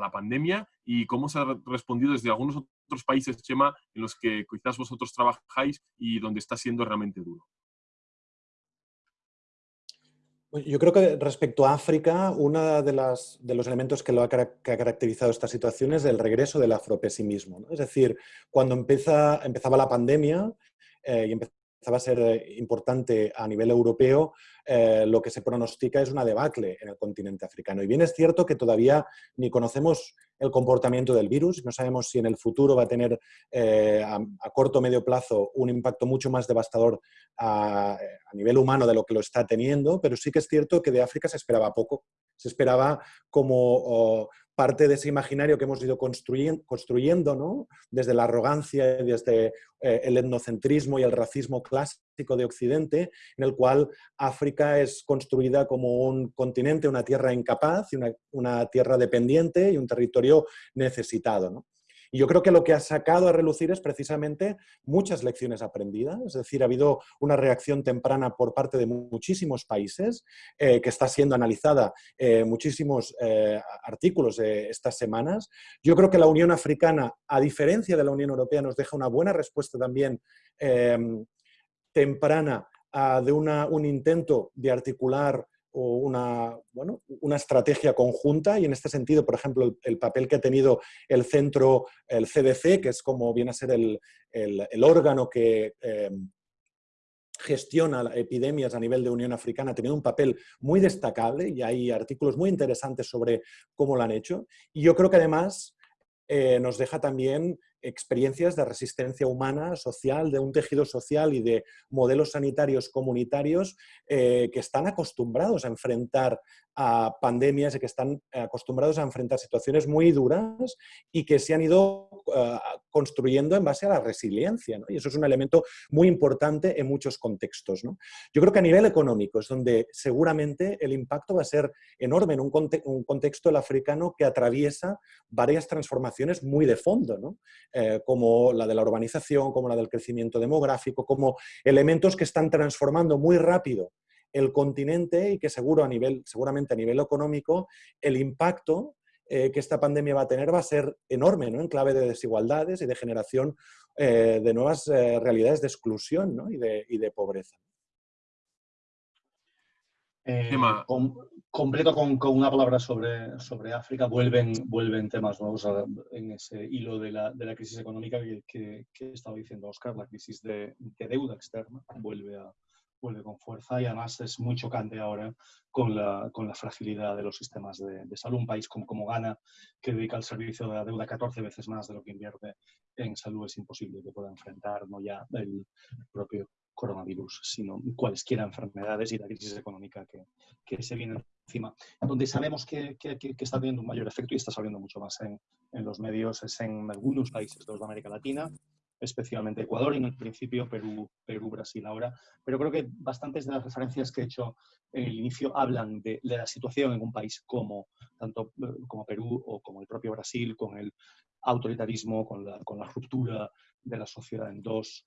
la, pandemia y cómo se ha respondido desde algunos otros países, Chema, en los que quizás vosotros trabajáis y donde está siendo realmente duro? Yo creo que respecto a África, uno de, los elementos que, lo ha, caracterizado esta situación es el regreso del afropesimismo. Es decir, cuando empezaba la pandemia eh, y empezaba a ser eh, importante a nivel europeo, eh, lo que se pronostica es una debacle en el continente africano. Y bien es cierto que todavía ni conocemos el comportamiento del virus, no sabemos si en el futuro va a tener eh, a, corto o medio plazo un impacto mucho más devastador a, nivel humano de lo que lo está teniendo, pero sí que es cierto que de África se esperaba poco. Se esperaba como parte de ese imaginario que hemos ido construyendo, ¿no? desde la arrogancia, desde eh, el etnocentrismo y el racismo clásico de Occidente, en el cual África es construida como un continente, una tierra incapaz, y una, una tierra dependiente y un territorio necesitado. ¿no? Y yo creo que lo que ha sacado a relucir es precisamente muchas lecciones aprendidas, es decir, ha habido una reacción temprana por parte de muchísimos países eh, que está siendo analizada eh, muchísimos eh, artículos estas semanas. Yo creo que la Unión Africana, a diferencia de la Unión Europea, nos deja una buena respuesta también em, temprana de un intento de articular una, bueno, una estrategia conjunta y en este sentido, por ejemplo, el, papel que ha tenido el centro, el CDC, que es como viene a ser el, el, órgano que eh, gestiona epidemias a nivel de Unión Africana, ha tenido un papel muy destacable y hay artículos muy interesantes sobre cómo lo han hecho. Y yo creo que además eh, nos deja también experiencias de resistencia humana, social, de un tejido social y de modelos sanitarios comunitarios eh, que están acostumbrados a enfrentar a pandemias y que están acostumbrados a enfrentar situaciones muy duras y que se han ido eh, construyendo en base a la resiliencia. Y eso es un elemento muy importante en muchos contextos. Yo creo que a nivel económico es donde seguramente el impacto va a ser enorme en un, contexto africano que atraviesa varias transformaciones muy de fondo. Eh, como la de la urbanización, como la del crecimiento demográfico, como elementos que están transformando muy rápido el continente y que seguro a nivel, seguramente a nivel económico el impacto eh, que esta pandemia va a tener va a ser enorme, ¿no? en clave de desigualdades y de generación eh, de nuevas realidades de exclusión y, de, pobreza. Completo con, una palabra sobre, sobre África, vuelven, vuelven temas nuevos en ese hilo de la, de la crisis económica que, que, estaba diciendo Oscar, la crisis de, deuda externa vuelve, a, vuelve con fuerza y además es muy chocante ahora con la, con la fragilidad de los sistemas de, de, salud. Un país como, como Ghana, que dedica al servicio de la deuda 14 veces más de lo que invierte en salud, es imposible que pueda enfrentar no ya el propio coronavirus, sino cualesquiera enfermedades y la crisis económica que, que se viene encima. Donde sabemos que, que, está teniendo un mayor efecto y está saliendo mucho más en, en, los medios es en algunos países de América Latina, especialmente Ecuador y en el principio Perú, Perú, Brasil ahora. Pero creo que bastantes de las referencias que he hecho en el inicio hablan de, de la situación en un país como tanto como Perú o como el propio Brasil, con el autoritarismo, con la, con la ruptura de la sociedad en dos,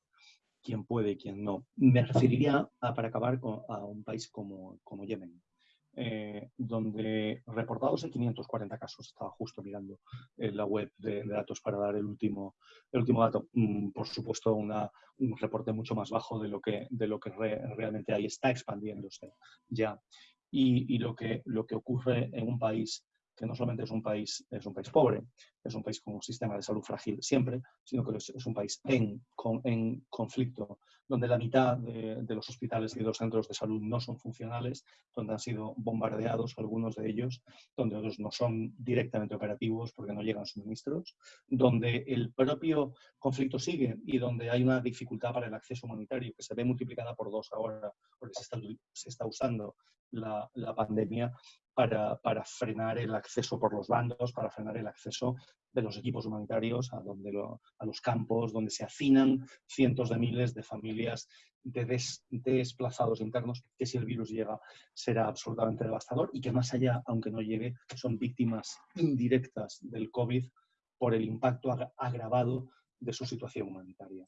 quién puede y quién no. Me referiría, para acabar, a un país como, como Yemen, eh, donde reportados en 540 casos, estaba justo mirando en la web de, datos para dar el último, el último dato. Mm, por supuesto, una, un reporte mucho más bajo de lo que, de lo que realmente hay, está expandiéndose ya. Y, y, lo, que, lo que ocurre en un país que no solamente es un país, es un país pobre, es un país con un sistema de salud frágil siempre, sino que es, un país en, en, conflicto, donde la mitad de, los hospitales y de los centros de salud no son funcionales, donde han sido bombardeados algunos de ellos, donde otros no son directamente operativos porque no llegan suministros, donde el propio conflicto sigue y donde hay una dificultad para el acceso humanitario que se ve multiplicada por dos ahora, porque se está, se está usando la, la pandemia para, para, frenar el acceso por los bandos, para frenar el acceso de los equipos humanitarios a, donde a los campos donde se hacinan cientos de miles de familias de desplazados internos, que si el virus llega será absolutamente devastador y que más allá, aunque no llegue, son víctimas indirectas del COVID por el impacto agravado de su situación humanitaria.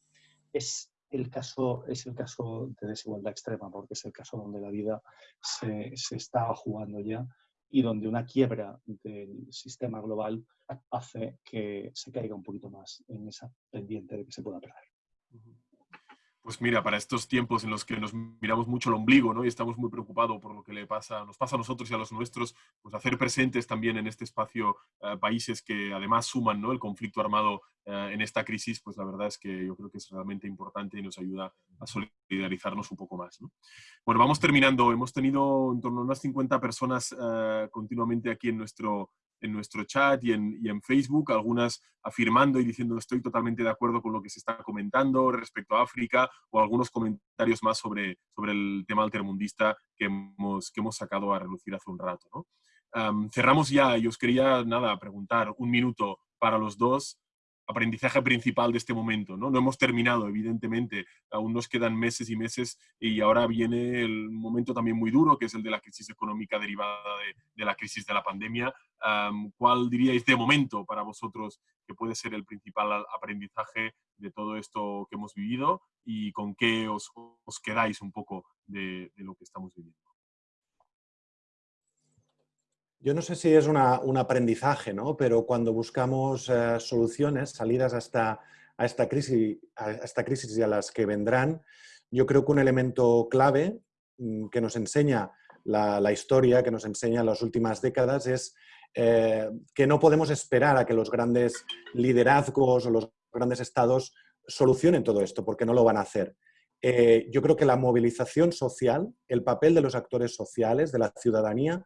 Es el caso, es el caso de desigualdad extrema, porque es el caso donde la vida se, se estaba jugando ya y donde una quiebra del sistema global hace que se caiga un poquito más en esa pendiente de que se pueda perder. Pues mira, para estos tiempos en los que nos miramos mucho el ombligo ¿no? y estamos muy preocupados por lo que le pasa, nos pasa a nosotros y a los nuestros, pues hacer presentes también en este espacio eh, países que además suman ¿no? el conflicto armado eh, en esta crisis, pues la verdad es que yo creo que es realmente importante y nos ayuda a solidarizarnos un poco más. Bueno, vamos terminando. Hemos tenido en torno a unas 50 personas eh, continuamente aquí en nuestro, en nuestro chat y en, Facebook, algunas afirmando y diciendo estoy totalmente de acuerdo con lo que se está comentando respecto a África o algunos comentarios más sobre, sobre el tema altermundista que hemos, que hemos sacado a relucir hace un rato. ¿no? cerramos ya y os quería nada, preguntar un minuto para los dos aprendizaje principal de este momento. ¿no? no hemos terminado, evidentemente, aún nos quedan meses y meses y ahora viene el momento también muy duro, que es el de la crisis económica derivada de, la crisis de la pandemia. ¿Cuál diríais de momento para vosotros que puede ser el principal aprendizaje de todo esto que hemos vivido y con qué os, quedáis un poco de lo que estamos viviendo? Yo no sé si es un aprendizaje, ¿no? pero cuando buscamos eh, soluciones, salidas a esta, a, esta crisis, a esta crisis y a las que vendrán, yo creo que un elemento clave mm, que nos enseña la, historia, que nos enseña las últimas décadas, es eh, que no podemos esperar a que los grandes liderazgos o los grandes estados solucionen todo esto, porque no lo van a hacer. Eh, yo creo que la movilización social, el papel de los actores sociales, de la ciudadanía,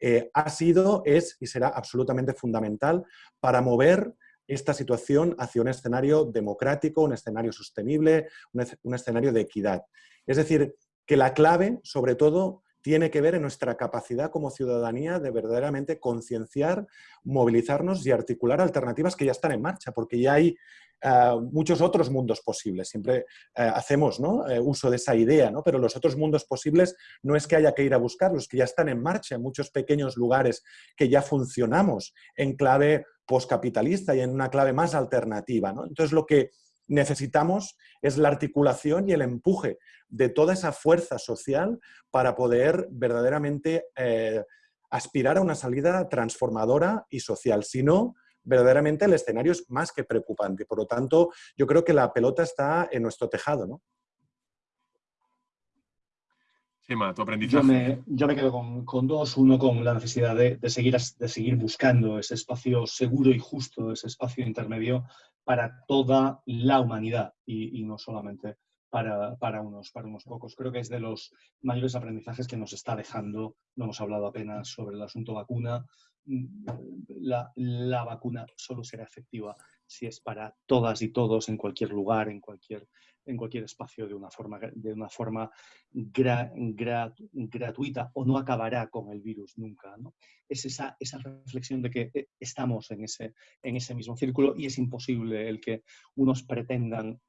eh, ha sido, es y será absolutamente fundamental para mover esta situación hacia un escenario democrático, un escenario sostenible, un, escenario de equidad. Es decir, que la clave, sobre todo, tiene que ver en nuestra capacidad como ciudadanía de verdaderamente concienciar, movilizarnos y articular alternativas que ya están en marcha, porque ya hay eh, muchos otros mundos posibles. Siempre eh, hacemos eh, uso de esa idea, ¿no? pero los otros mundos posibles no es que haya que ir a buscarlos, que ya están en marcha en muchos pequeños lugares que ya funcionamos en clave postcapitalista y en una clave más alternativa. ¿no? Entonces, lo que necesitamos es la articulación y el empuje de toda esa fuerza social para poder verdaderamente aspirar a una salida transformadora y social. Si no, verdaderamente el escenario es más que preocupante. Por lo tanto, yo creo que la pelota está en nuestro tejado, ¿no? Tu aprendizaje. Yo me, quedo con, dos. Uno con la necesidad de, seguir, de seguir buscando ese espacio seguro y justo, ese espacio intermedio para toda la humanidad y, no solamente para, para, unos, para unos pocos. Creo que es de los mayores aprendizajes que nos está dejando, no hemos hablado apenas sobre el asunto vacuna, la, la, vacuna solo será efectiva si es para todas y todos en cualquier lugar, en cualquier, en cualquier espacio de una forma, de una forma gratuita o no acabará con el virus nunca. ¿no? Es esa, esa reflexión de que eh, estamos en ese, en ese mismo círculo y es imposible el que unos pretendan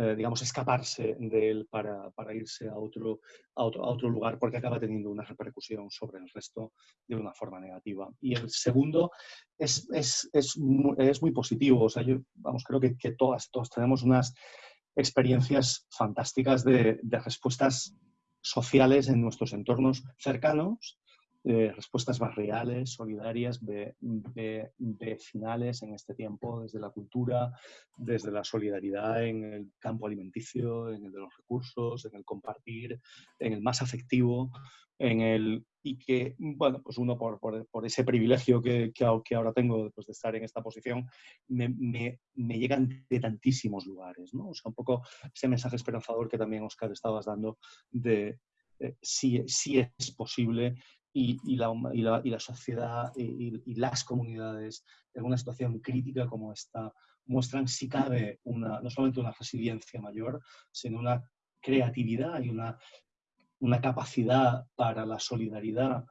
eh, digamos, escaparse de él para, para irse a otro, a otro, a, otro, lugar, porque acaba teniendo una repercusión sobre el resto de una forma negativa. Y el segundo es, es, es, es muy positivo. O sea, yo, vamos, creo que, que todas, todas tenemos unas experiencias fantásticas de, de respuestas sociales en nuestros entornos cercanos eh, respuestas barriales, solidarias, vecinales en este tiempo, desde la cultura, desde la solidaridad en el campo alimenticio, en el de los recursos, en el compartir, en el más afectivo, en el y que, bueno, pues uno por, por, ese privilegio que, que, ahora tengo después de estar en esta posición, me, me, me, llegan de tantísimos lugares, ¿no? O sea, un poco ese mensaje esperanzador que también, Oscar, estabas dando de eh, si, si, es posible y, la, y, la, sociedad y, las comunidades en una situación crítica como esta muestran si cabe una, no solamente una resiliencia mayor, sino una creatividad y una, una capacidad para la solidaridad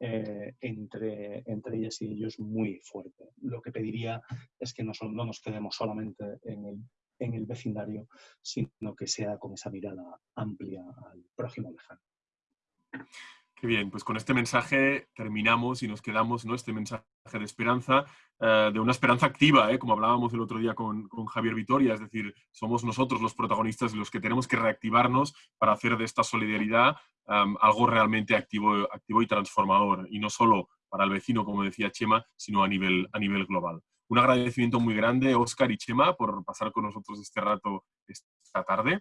eh, entre, entre ellas y ellos muy fuerte. Lo que pediría es que no, no nos quedemos solamente en el, en el vecindario, sino que sea con esa mirada amplia al prójimo lejano bien, pues con este mensaje terminamos y nos quedamos, ¿no? Este mensaje de esperanza, eh, de una esperanza activa, ¿eh? como hablábamos el otro día con, Javier Vitoria, es decir, somos nosotros los protagonistas los que tenemos que reactivarnos para hacer de esta solidaridad algo realmente activo, activo y transformador, y no solo para el vecino, como decía Chema, sino a nivel, a nivel global. Un agradecimiento muy grande, Oscar y Chema, por pasar con nosotros este rato esta tarde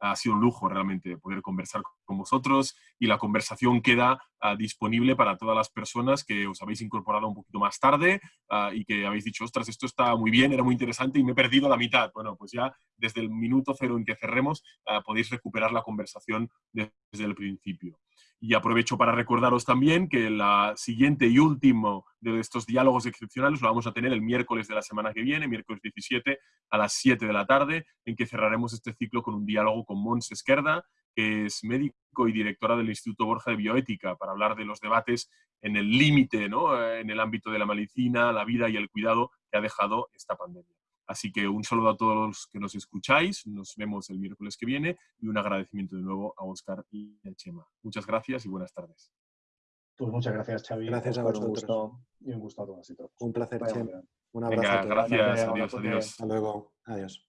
ha sido un lujo realmente poder conversar con vosotros y la conversación queda ah, disponible para todas las personas que os habéis incorporado un poquito más tarde ah, y que habéis dicho, ostras, esto está muy bien, era muy interesante y me he perdido la mitad. Bueno, pues ya desde el minuto cero en que cerremos ah, podéis recuperar la conversación desde el principio. Y aprovecho para recordaros también que la siguiente y último de estos diálogos excepcionales lo vamos a tener el miércoles de la semana que viene, miércoles 17 a las 7 de la tarde, en que cerraremos este ciclo con un diálogo con Mons Esquerda, que es médico y directora del Instituto Borja de Bioética, para hablar de los debates en el límite, ¿no? en el ámbito de la medicina, la vida y el cuidado que ha dejado esta pandemia. Así que un saludo a todos los que nos escucháis, nos vemos el miércoles que viene y un agradecimiento de nuevo a Oscar y a Chema. Muchas gracias y buenas tardes. Pues muchas gracias, Xavi. Gracias a vosotros. Un gusto, y un gusto a todos y todos. Un placer, Chema. Un abrazo Venga, a todos. gracias. Adiós, adiós. Hasta luego. Adiós.